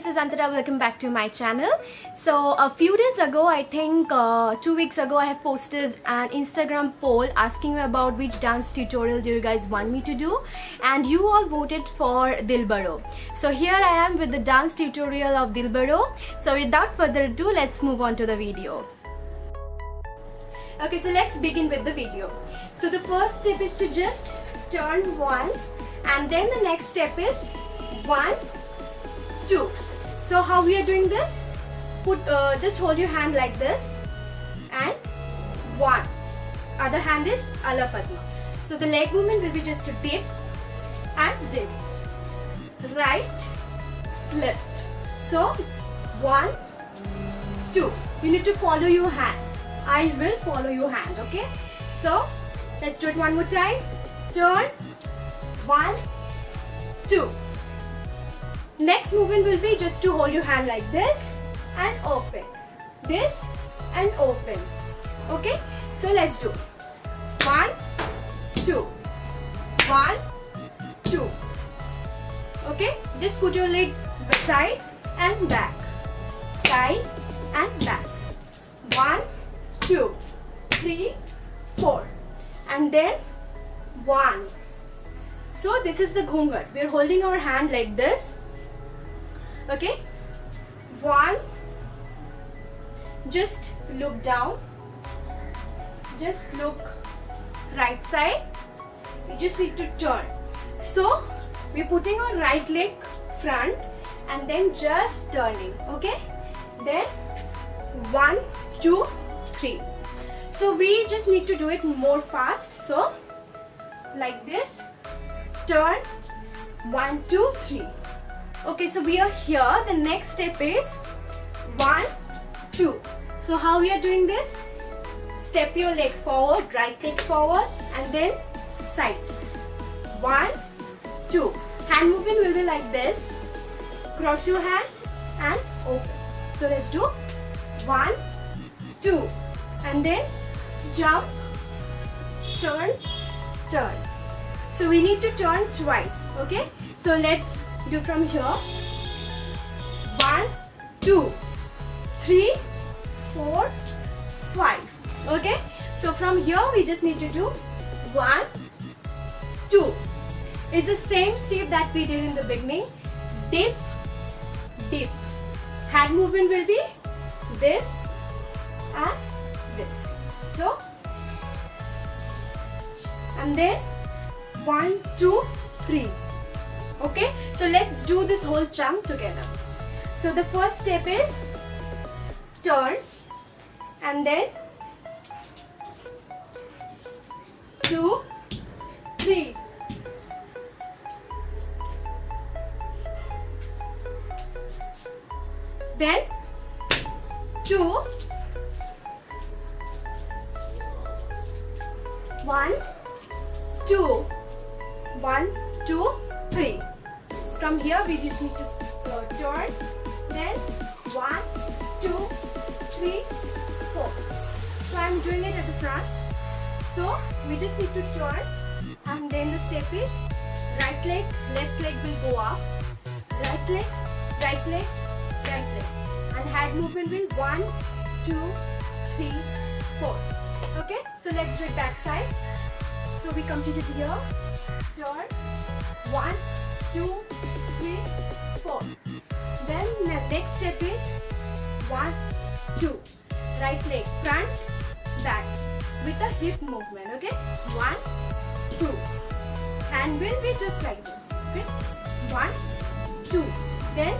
this is Antara. Welcome back to my channel. So a few days ago, I think uh, two weeks ago, I have posted an Instagram poll asking you about which dance tutorial do you guys want me to do and you all voted for Dilbaro. So here I am with the dance tutorial of Dilbaro. So without further ado, let's move on to the video. Okay, so let's begin with the video. So the first step is to just turn once and then the next step is one two so how we are doing this? Put uh, just hold your hand like this and one. Other hand is ala padma so the leg movement will be just to dip and dip. Right left. So one two. You need to follow your hand. Eyes will follow your hand okay? So let's do it one more time. Turn. One two Next movement will be just to hold your hand like this and open. This and open. Okay? So let's do. One, two. One, two. Okay? Just put your leg side and back. Side and back. One, two, three, four. And then one. So this is the ghungat. We are holding our hand like this okay? One. Just look down. Just look right side. You just need to turn. So we're putting our right leg front and then just turning. Okay? Then one two three. So we just need to do it more fast. So like this. Turn. One two three okay so we are here. The next step is one two. So how we are doing this? Step your leg forward right leg forward and then side. One two. Hand movement will be like this. Cross your hand and open. So let's do one two. And then jump turn turn. So we need to turn twice okay? So let's do from here. One two three four five. Okay? So from here we just need to do one two. It's the same step that we did in the beginning. Dip dip. Hand movement will be this and this. So and then one two three okay? So let's do this whole chunk together. So the first step is turn and then two three. Then two one two. One two three. From here we just need to uh, turn. Then one two three four. So i'm doing it at the front. So we just need to turn. And then the step is right leg left leg will go up. Right leg right leg right leg. And hand movement will one two three four. Okay? So let's do it back side. So we completed here. Turn one two three, four. Then the next step is one, two. Right leg front, back with a hip movement. Okay, one, two. And will be just like this. Okay, one, two. Then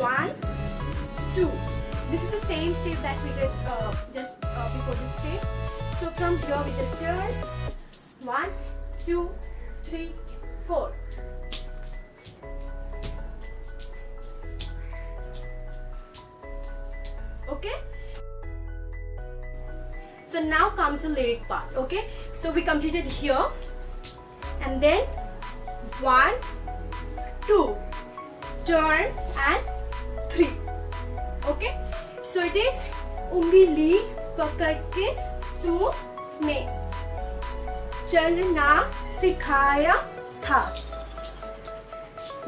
one, two. This is the same step that we did uh, just uh, before this step. So from here we just turn. One, two, three, four. Okay so now comes the lyric part okay so we completed here and then one two turn and three okay so it is उंगली पकड़ के तूने चलना सिखाया था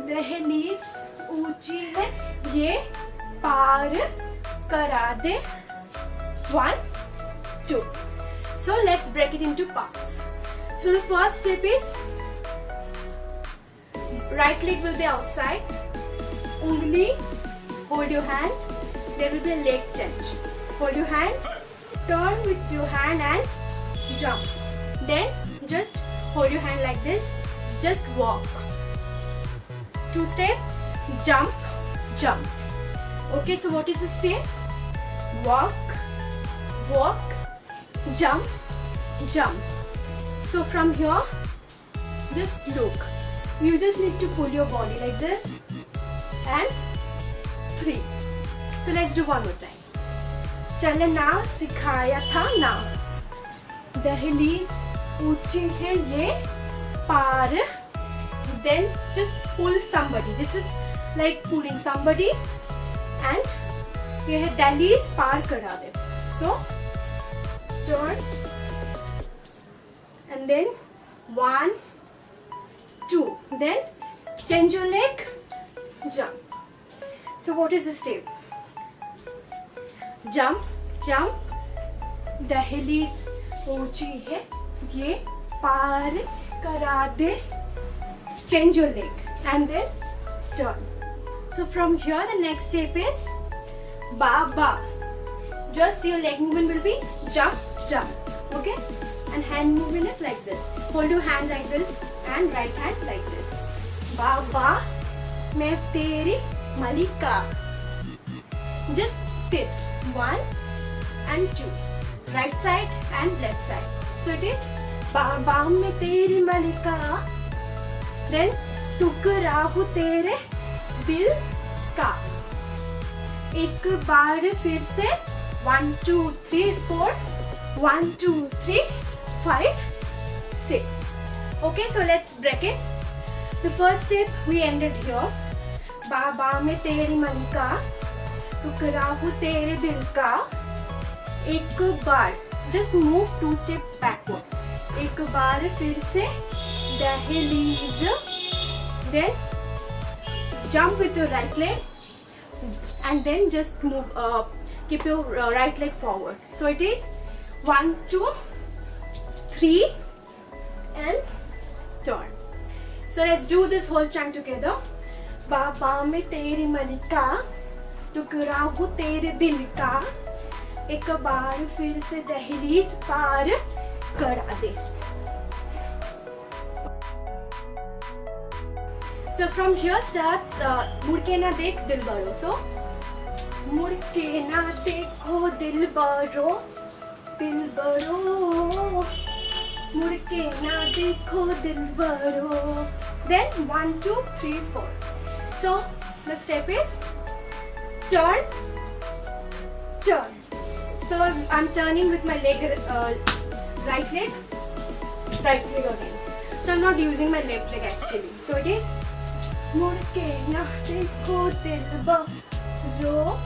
दहलीज ऊँची है ये पार करा दे one two so let's break it into parts so the first step is right leg will be outside ungli hold your hand there will be a leg change hold your hand turn with your hand and jump then just hold your hand like this just walk two step jump jump okay so what is the step walk walk jump jump so from here just look you just need to pull your body like this and three so let's do one more time चलना सिखाया था ना दहलीज ऊंची है ये पार then just pull somebody this is like pulling somebody and ये है दिल्ली पार करा दे। So turn and then one two then change your leg jump so what is the step jump jump Delhi ऊँची है ये पार करा दे। Change your leg and then turn so from here the next step is ba ba just your leg movement will be jump jump okay and hand movement is like this hold your hand like this and right hand like this ba ba मैं तेरी मलिका just sit one and two right side and left side so it is बाबा मैं तेरी मलिका then टुकड़ा हूँ तेरे दिल का एक बार फिर से one two three four one two three five six okay so let's break it the first step we ended here बाबा में तेरी मलिका टुकड़ा हूँ तेरे दिल का एक बार just move two steps backward एक बार फिर से दहलीज then jump with your right leg and then just move uh, keep your uh, right leg forward so it is one two three and turn so let's do this whole chant together बाबा में तेरी मलिका टुकड़ा हूँ तेरे दिल का एक बार फिर से दहलीज पार करा दे So from here starts uh, na Dekh Dilbaro. So Mudke na Dekho oh, Dilbaro, Dilbaro. Mudke na Dekho oh, Dilbaro. Then one, two, three, four. So the step is turn, turn. So I'm turning with my leg, uh, right leg, right leg again. So I'm not using my left leg actually. So it is Murke. Now say ro,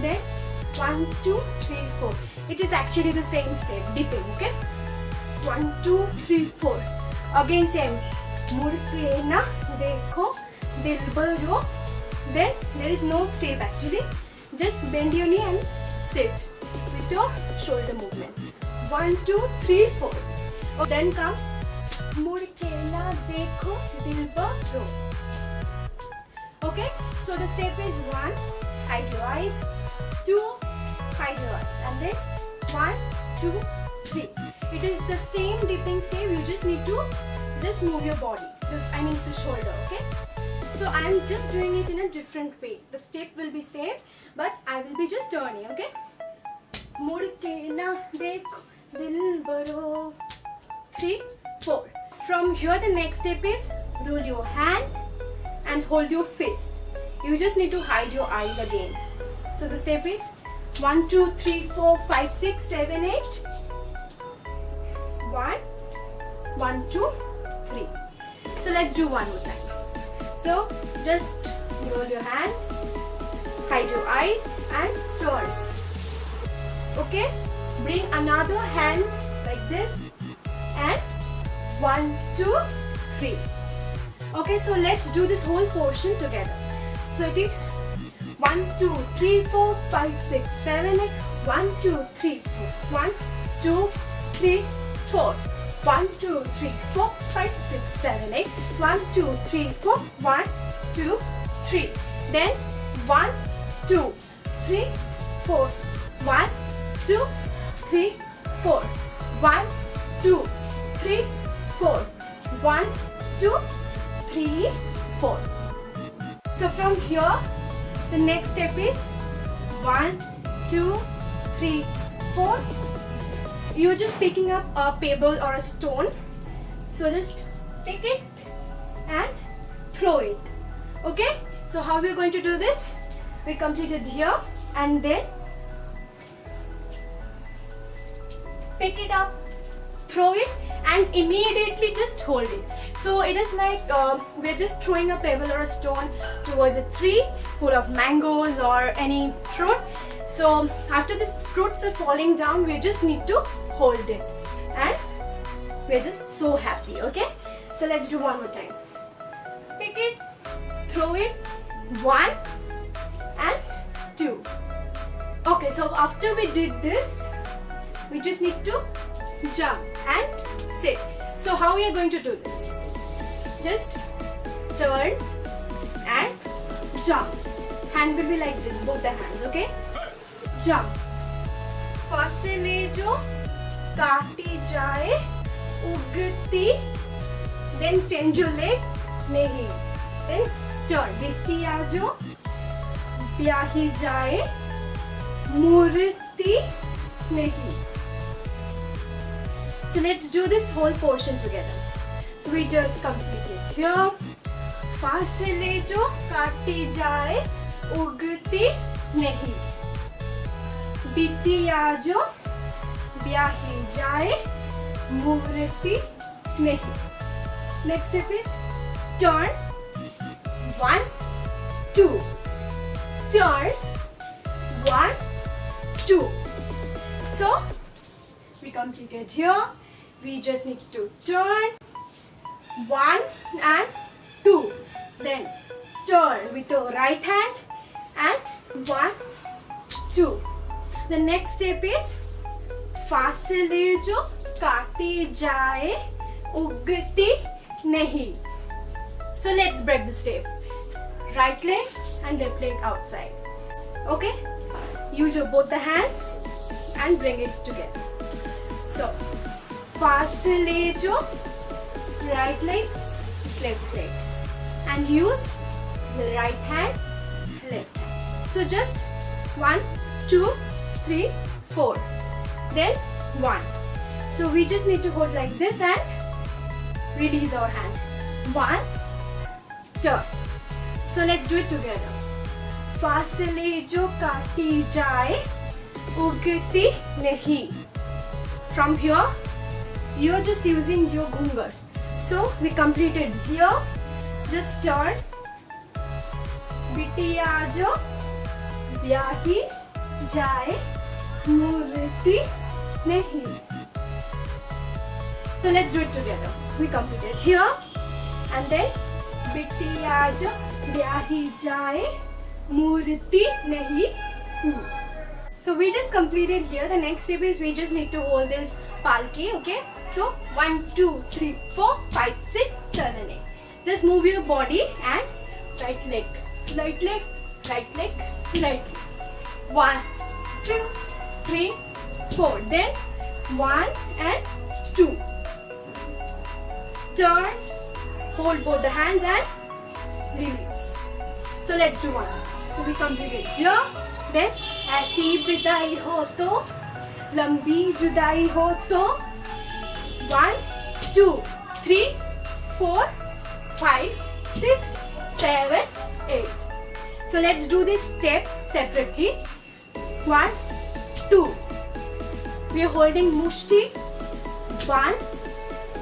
then one two three four. It is actually the same step dipping. Okay. One two three four. Again same. Murke na dekho then ro. Then there is no step actually. Just bend your knee and sit with your shoulder movement. One two three four. Oh, then comes Murke na dekho dilba ro okay? So the step is one hide your eyes two hide your eyes and then one two three. It is the same dipping step you just need to just move your body. I mean the shoulder okay? So i am just doing it in a different way. The step will be same but i will be just turning okay? Three four. From here the next step is roll your hand and hold your fist. You just need to hide your eyes again. So the step is 1, 2, 3, 4, 5, 6, 7, 8. 1, 1, 2, 3. So let's do one more time. So just roll your hand, hide your eyes and turn. Okay? Bring another hand like this and 1, 2, 3. Okay, so let's do this whole portion together. So it is One, two, three, four, five, six, seven, eight. One, two, three, four. One, two, three, four. One, two, three, four, five, six, seven, eight. One, two, three, four. One, two, three. Then one, two, three, four. One, two, three, four. One, two, three, four. One, two, three, four. So from here, the next step is one, two, three, four. You're just picking up a pebble or a stone. So just pick it and throw it. Okay? So how we're going to do this? We completed here and then pick it up, throw it and immediately just hold it. So it is like uh, we're just throwing a pebble or a stone towards a tree full of mangoes or any fruit. So after these fruits are falling down, we just need to hold it and we're just so happy, okay? So let's do one more time. Pick it, throw it, one and two. Okay, so after we did this, we just need to jump and sit. So how we are going to do this? Just turn and jump. Hand will be like this, both the hands, okay? Jump. फसले जो काटी जाए उगती then change your leg नहीं then turn बिटिया जो ब्याही जाए मूर्ति नहीं so let's do this whole portion together. So we just completed here. फासले जो काटी जाए उगती नहीं बिटिया जो ब्याही जाए मूर्ति नहीं Next step is turn one two turn one two so we completed here we just need to turn one and two then turn with the right hand and one two the next step is फासले जो काटे जाए उगती नहीं so let's break the step right leg and left leg outside okay use your both the hands and bring it together so फासले जो right leg left leg and use the right hand left hand so just one two three four then one so we just need to hold like this and release our hand one turn so let's do it together फासले जो काटी जाए उगती नहीं from here you're just using your gungar so we completed here just turn बिटिया जो ब्याही जाए मूर्ति नहीं so let's do it together we completed here and then बिटिया जो ब्याही जाए मूर्ति नहीं so we just completed here. The next step is we just need to hold this palki, okay? So 1, 2, 3, 4, 5, 6, 7, 8. Just move your body and right leg, right leg, right leg, right leg. 1, 2, 3, 4. Then 1 and 2. Turn, hold both the hands and release. So let's do one. So we complete it here. Then ऐसी विदाई हो तो लंबी जुदाई हो तो one two three four five six seven eight so let's do this step separately one two we are holding mushti one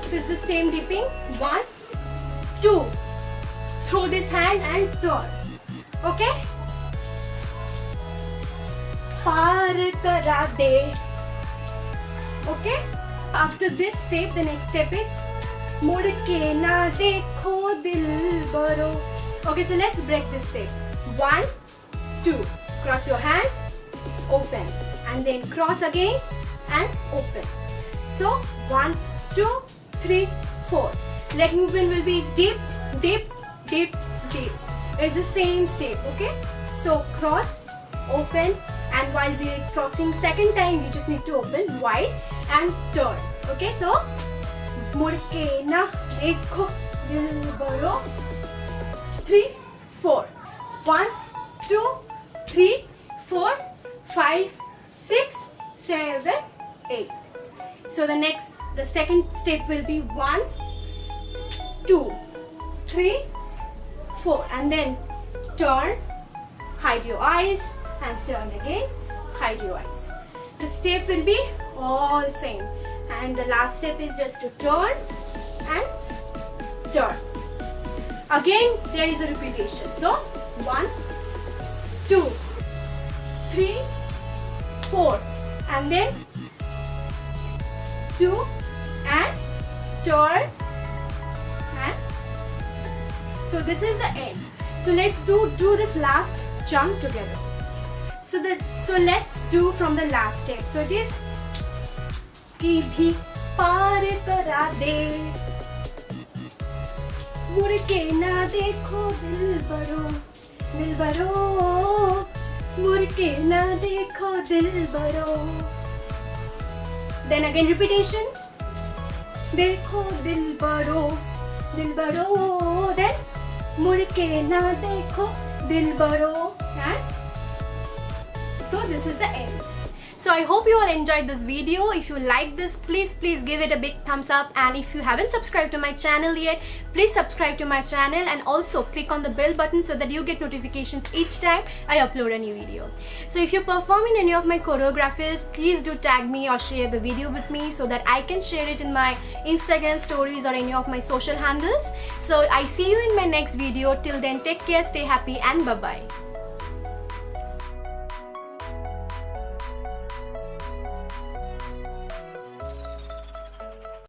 so it's the same dipping one two throw this hand and turn okay पार करा दे okay After this step, the next step is Mudke na dekho dilbaro. Okay, so let's break this step. One, two. Cross your hand, open. And then cross again and open. So, one, two, three, four. Leg movement will be deep, deep, deep, deep. It's the same step, okay? So, cross, open. And while we're crossing second time, we just need to open wide and turn. Okay so मुड़ के ना देखो दिल three four. One two three four five six seven eight. So the next the second step will be one two three four. And then turn hide your eyes and turn again hide your eyes. The step will be all same. And the last step is just to turn and turn. Again there is a repetition. So one two three four. And then two and turn and so this is the end. So let's do do this last jump together. So that so let's do from the last step. So it is की भी पार करा दे। मुड़ के ना देखो दिल बरो दिल बरो मुड़ के ना देखो दिल बरो then again repetition देखो दिल बरो दिल बरो then मुड़ के ना देखो दिल बरो and so this is the end. So i hope you all enjoyed this video. If you like this please please give it a big thumbs up. And if you haven't subscribed to my channel yet please subscribe to my channel and also click on the bell button so that you get notifications each time i upload a new video. So if you perform in any of my choreographies please do tag me or share the video with me so that i can share it in my instagram stories or any of my social handles. So i see you in my next video. Till then take care stay happy and bye bye